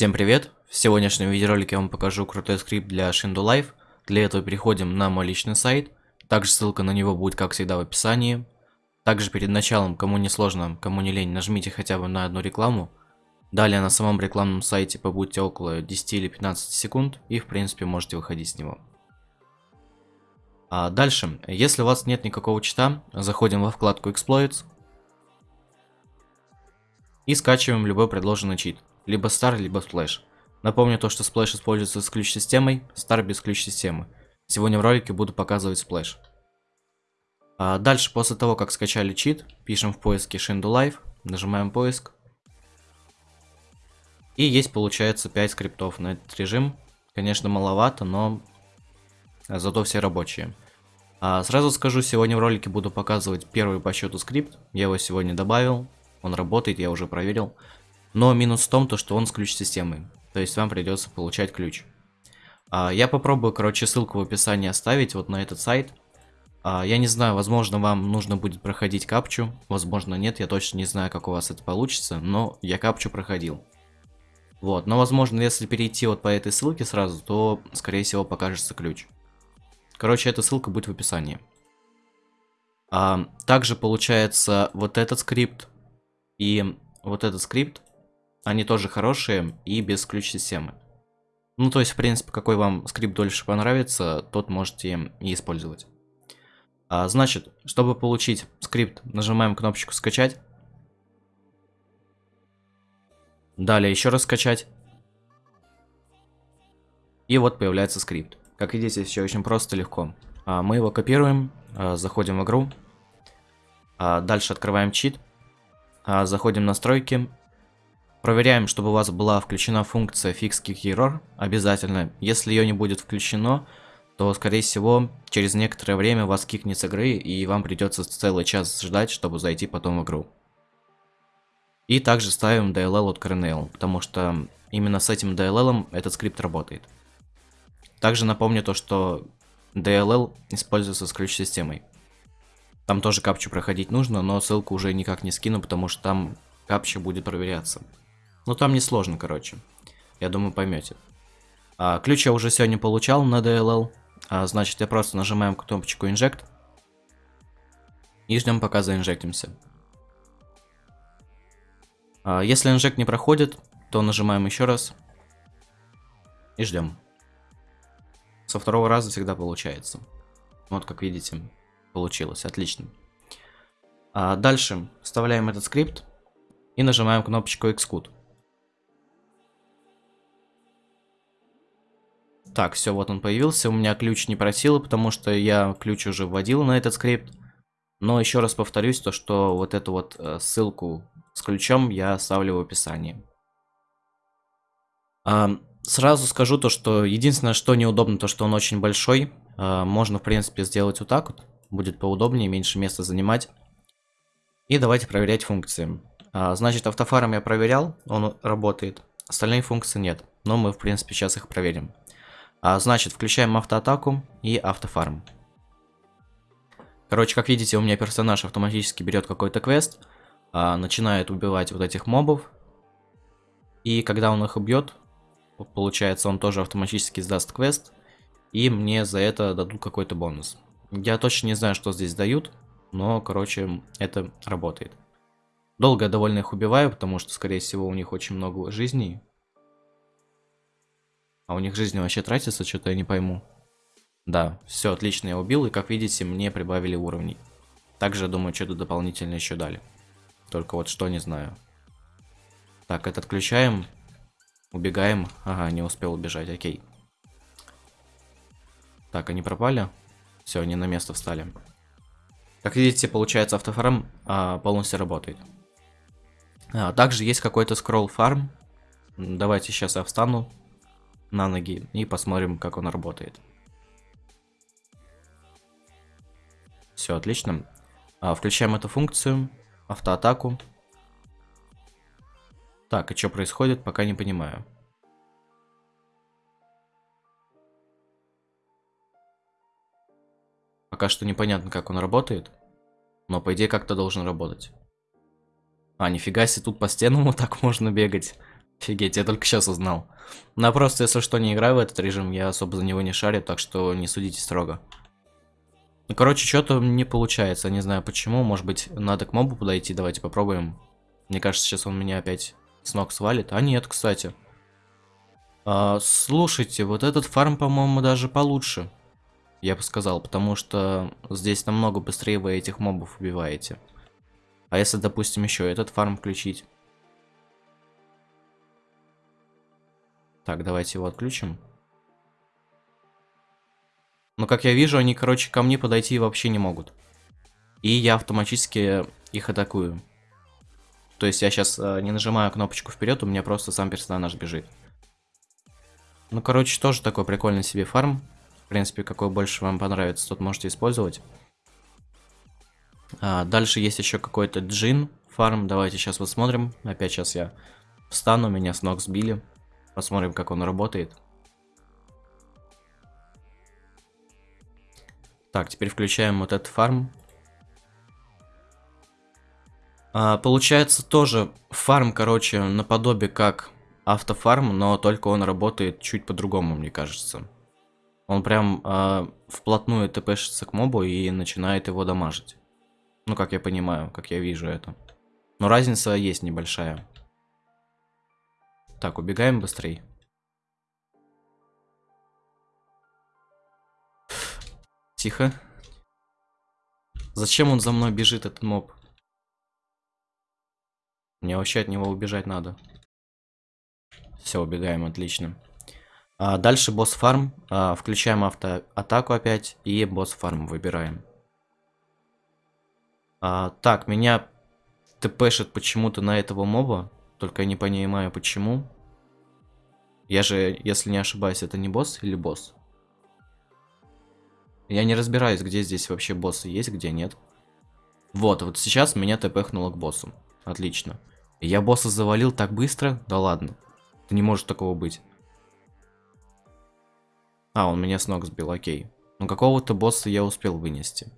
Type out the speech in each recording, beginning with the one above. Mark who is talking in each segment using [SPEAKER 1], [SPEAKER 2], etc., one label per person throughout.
[SPEAKER 1] Всем привет! В сегодняшнем видеоролике я вам покажу крутой скрипт для Shindu Life. Для этого переходим на мой личный сайт. Также ссылка на него будет, как всегда, в описании. Также перед началом, кому не сложно, кому не лень, нажмите хотя бы на одну рекламу. Далее на самом рекламном сайте побудьте около 10 или 15 секунд и в принципе можете выходить с него. А дальше, если у вас нет никакого чита, заходим во вкладку Exploits и скачиваем любой предложенный чит либо Star, либо Splash. Напомню то, что Splash используется с ключ-системой, Star без ключ-системы. Сегодня в ролике буду показывать Splash. А дальше, после того, как скачали чит, пишем в поиске Shindu Live, нажимаем поиск. И есть, получается, 5 скриптов на этот режим. Конечно, маловато, но зато все рабочие. А сразу скажу, сегодня в ролике буду показывать первый по счету скрипт. Я его сегодня добавил, он работает, я уже проверил. Но минус в том, то, что он с ключ-системой. То есть вам придется получать ключ. А, я попробую, короче, ссылку в описании оставить вот на этот сайт. А, я не знаю, возможно, вам нужно будет проходить капчу. Возможно, нет, я точно не знаю, как у вас это получится. Но я капчу проходил. Вот, но возможно, если перейти вот по этой ссылке сразу, то, скорее всего, покажется ключ. Короче, эта ссылка будет в описании. А, также получается вот этот скрипт и вот этот скрипт они тоже хорошие и без ключ-системы. Ну, то есть, в принципе, какой вам скрипт дольше понравится, тот можете и использовать. А, значит, чтобы получить скрипт, нажимаем кнопочку «Скачать». Далее еще раз скачать. И вот появляется скрипт. Как видите, все очень просто, легко. А, мы его копируем, а, заходим в игру. А, дальше открываем чит. А, заходим в настройки Проверяем, чтобы у вас была включена функция Fix Kick обязательно. Если ее не будет включено, то, скорее всего, через некоторое время вас кикнет с игры, и вам придется целый час ждать, чтобы зайти потом в игру. И также ставим DLL от Kernel, потому что именно с этим DLL этот скрипт работает. Также напомню то, что DLL используется с ключ-системой. Там тоже капчу проходить нужно, но ссылку уже никак не скину, потому что там капча будет проверяться. Ну там не сложно, короче. Я думаю, поймете. А, ключ я уже сегодня получал на DLL. А, значит, я просто нажимаем кнопочку Inject. И ждем, пока заинжектимся. А, если инжект не проходит, то нажимаем еще раз. И ждем. Со второго раза всегда получается. Вот, как видите, получилось. Отлично. А дальше вставляем этот скрипт и нажимаем кнопочку Xcode. Так, все, вот он появился. У меня ключ не просил, потому что я ключ уже вводил на этот скрипт. Но еще раз повторюсь, то что вот эту вот э, ссылку с ключом я оставлю в описании. А, сразу скажу то, что единственное, что неудобно, то что он очень большой. А, можно, в принципе, сделать вот так вот. Будет поудобнее, меньше места занимать. И давайте проверять функции. А, значит, автофаром я проверял, он работает. Остальные функции нет. Но мы, в принципе, сейчас их проверим. А, значит, включаем автоатаку и автофарм. Короче, как видите, у меня персонаж автоматически берет какой-то квест, а, начинает убивать вот этих мобов. И когда он их убьет, получается, он тоже автоматически сдаст квест. И мне за это дадут какой-то бонус. Я точно не знаю, что здесь дают, но, короче, это работает. Долго я довольно их убиваю, потому что, скорее всего, у них очень много жизней. А у них жизни вообще тратится, что-то я не пойму. Да, все, отлично, я убил, и как видите, мне прибавили уровней. Также, думаю, что-то дополнительно еще дали. Только вот что, не знаю. Так, это отключаем. Убегаем. Ага, не успел убежать, окей. Так, они пропали. Все, они на место встали. Как видите, получается, автофарм а, полностью работает. А, также есть какой-то скролл фарм. Давайте сейчас я встану на ноги и посмотрим, как он работает. Все, отлично. А, включаем эту функцию, автоатаку. Так, и что происходит, пока не понимаю. Пока что непонятно, как он работает. Но, по идее, как-то должен работать. А, нифига себе, тут по стенам вот так можно бегать. Офигеть, я только сейчас узнал. Ну, просто, если что, не играю в этот режим, я особо за него не шарю, так что не судите строго. Ну, короче, что-то не получается, не знаю почему, может быть, надо к мобу подойти, давайте попробуем. Мне кажется, сейчас он меня опять с ног свалит. А нет, кстати. А, слушайте, вот этот фарм, по-моему, даже получше. Я бы сказал, потому что здесь намного быстрее вы этих мобов убиваете. А если, допустим, еще этот фарм включить? Так, давайте его отключим. Но, как я вижу, они, короче, ко мне подойти вообще не могут. И я автоматически их атакую. То есть я сейчас э, не нажимаю кнопочку вперед, у меня просто сам персонаж бежит. Ну, короче, тоже такой прикольный себе фарм. В принципе, какой больше вам понравится, тот можете использовать. А, дальше есть еще какой-то джин фарм. Давайте сейчас посмотрим. Опять сейчас я встану, меня с ног сбили. Посмотрим, как он работает. Так, теперь включаем вот этот фарм. А, получается тоже фарм, короче, наподобие как автофарм, но только он работает чуть по-другому, мне кажется. Он прям а, вплотную тпшится к мобу и начинает его дамажить. Ну, как я понимаю, как я вижу это. Но разница есть небольшая. Так, убегаем быстрей. Тихо. Зачем он за мной бежит, этот моб? Мне вообще от него убежать надо. Все, убегаем, отлично. А, дальше босс фарм. А, включаем автоатаку опять и босс фарм выбираем. А, так, меня тпшит почему-то на этого моба. Только я не понимаю почему. Я же, если не ошибаюсь, это не босс или босс? Я не разбираюсь, где здесь вообще боссы есть, где нет. Вот, вот сейчас меня тпхнуло к боссу. Отлично. Я босса завалил так быстро? Да ладно. Это не может такого быть. А, он меня с ног сбил, окей. Ну какого-то босса я успел вынести.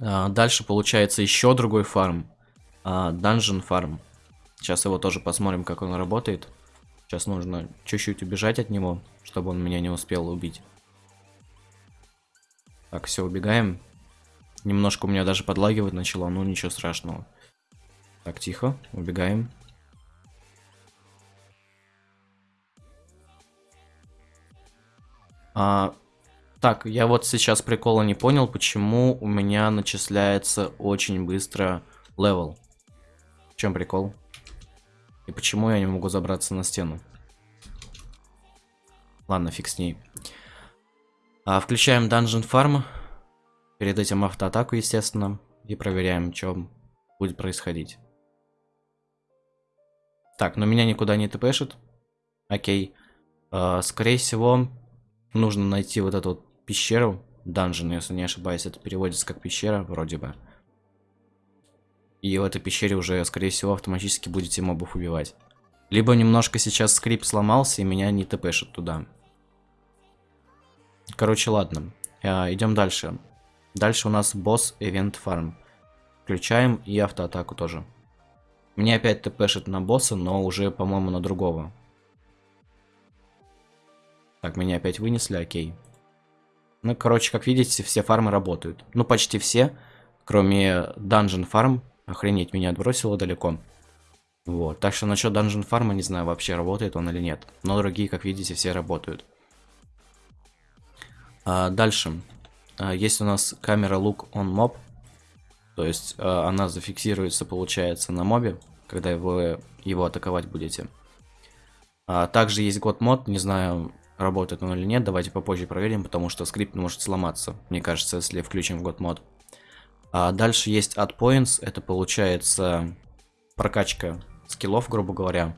[SPEAKER 1] А, дальше получается еще другой фарм. А, Dungeon фарм. Сейчас его тоже посмотрим, как он работает. Сейчас нужно чуть-чуть убежать от него, чтобы он меня не успел убить. Так, все, убегаем. Немножко у меня даже подлагивать начало, ну ничего страшного. Так, тихо, убегаем. А, так, я вот сейчас прикола не понял, почему у меня начисляется очень быстро level. Чем прикол? И почему я не могу забраться на стену? Ладно, фиг с ней. А, включаем Dungeon Farm. Перед этим автоатаку, естественно. И проверяем, что будет происходить. Так, но меня никуда не тпшит. Окей. А, скорее всего, нужно найти вот эту вот пещеру. Dungeon, если не ошибаюсь, это переводится как пещера, вроде бы. И в этой пещере уже, скорее всего, автоматически будете мобов убивать. Либо немножко сейчас скрипт сломался и меня не тпшит туда. Короче, ладно. А, идем дальше. Дальше у нас босс Event Farm. Включаем и автоатаку тоже. Мне опять тпшит на босса, но уже, по-моему, на другого. Так, меня опять вынесли, окей. Ну, короче, как видите, все фармы работают. Ну, почти все, кроме Dungeon Farm. Охренеть, меня отбросило далеко. Вот, так что насчет Dungeon Farm, не знаю, вообще работает он или нет. Но другие, как видите, все работают. А, дальше. А, есть у нас камера Look on Mob. То есть а, она зафиксируется, получается, на мобе, когда вы его атаковать будете. А, также есть год мод, не знаю, работает он или нет, давайте попозже проверим, потому что скрипт может сломаться, мне кажется, если включим год мод. А дальше есть Add Points, это получается прокачка скиллов, грубо говоря.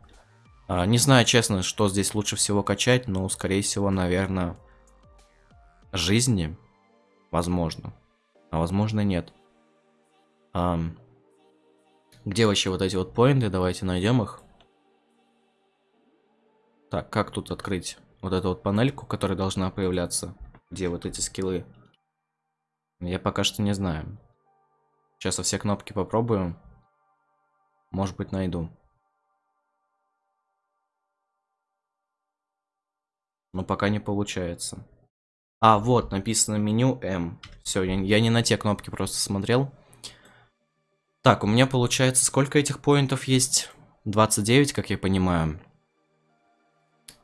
[SPEAKER 1] А, не знаю, честно, что здесь лучше всего качать, но, скорее всего, наверное, жизни, возможно, а возможно нет. А, где вообще вот эти вот поинты? Давайте найдем их. Так, как тут открыть вот эту вот панельку, которая должна появляться? Где вот эти скиллы? Я пока что не знаю. Сейчас все кнопки попробуем, Может быть, найду. Но пока не получается. А, вот, написано меню М. Все, я, я не на те кнопки просто смотрел. Так, у меня получается, сколько этих поинтов есть? 29, как я понимаю.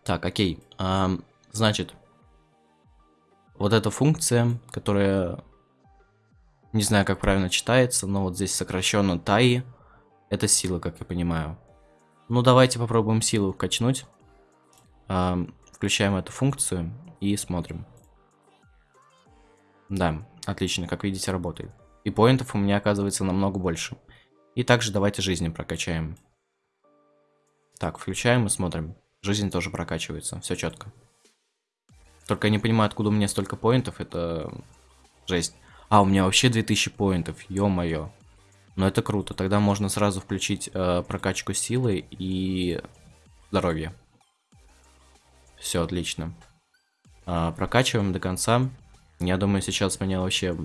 [SPEAKER 1] Так, окей. А, значит, вот эта функция, которая не знаю, как правильно читается, но вот здесь сокращенно TAI, это сила, как я понимаю. Ну, давайте попробуем силу качнуть. А, включаем эту функцию и смотрим. Да, отлично, как видите, работает. И поинтов у меня оказывается намного больше. И также давайте жизни прокачаем. Так, включаем и смотрим. Жизнь тоже прокачивается, все четко. Только я не понимаю, откуда у меня столько поинтов, это жесть. А, у меня вообще 2000 поинтов, ё-моё. Но это круто, тогда можно сразу включить э, прокачку силы и здоровья. Все, отлично. Э, прокачиваем до конца. Я думаю, сейчас меня вообще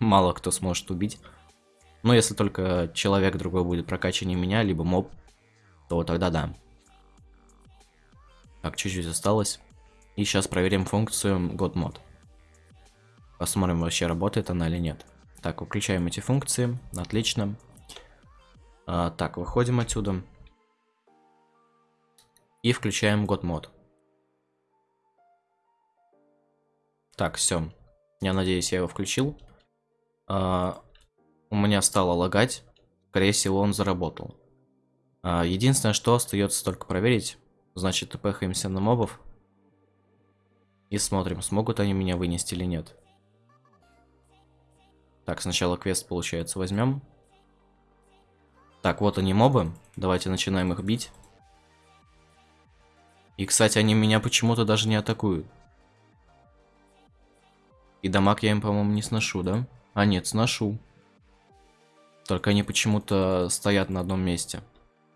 [SPEAKER 1] мало кто сможет убить. Но если только человек другой будет прокачаннее меня, либо моб, то тогда да. Так, чуть-чуть осталось. И сейчас проверим функцию GodMod. Посмотрим, вообще работает она или нет. Так, выключаем эти функции. Отлично. А, так, выходим отсюда. И включаем GodMod. Так, все. Я надеюсь, я его включил. А, у меня стало лагать. Скорее всего, он заработал. А, единственное, что остается только проверить. Значит, тпхаемся на мобов. И смотрим, смогут они меня вынести или нет. Так, сначала квест, получается, возьмем. Так, вот они мобы. Давайте начинаем их бить. И, кстати, они меня почему-то даже не атакуют. И дамаг я им, по-моему, не сношу, да? А, нет, сношу. Только они почему-то стоят на одном месте.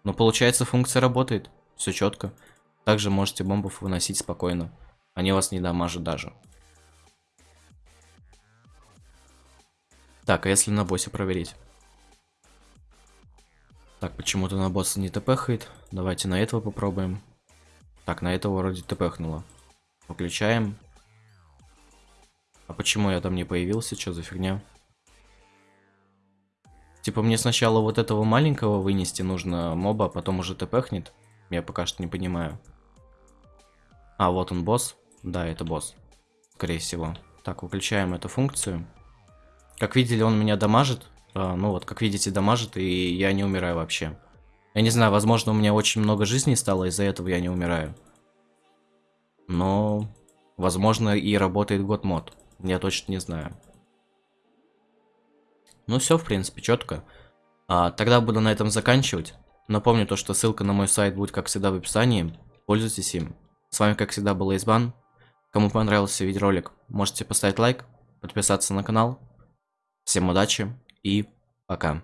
[SPEAKER 1] Но получается, функция работает. Все четко. Также можете бомбов выносить спокойно. Они вас не дамажат даже. Так, а если на боссе проверить? Так, почему-то на босса не тпхает. Давайте на этого попробуем. Так, на этого вроде тпхнуло. Выключаем. А почему я там не появился? Что за фигня? Типа мне сначала вот этого маленького вынести нужно моба, а потом уже тпхнет. Я пока что не понимаю. А, вот он босс. Да, это босс. Скорее всего. Так, выключаем эту функцию. Как видели, он меня дамажит. А, ну вот, как видите, дамажит, и я не умираю вообще. Я не знаю, возможно, у меня очень много жизней стало, из-за этого я не умираю. Но, возможно, и работает год мод. Я точно не знаю. Ну все, в принципе, четко. А, тогда буду на этом заканчивать. Напомню то, что ссылка на мой сайт будет, как всегда, в описании. Пользуйтесь им. С вами, как всегда, был Избан. Кому понравился видеоролик, можете поставить лайк, подписаться на канал. Всем удачи и пока.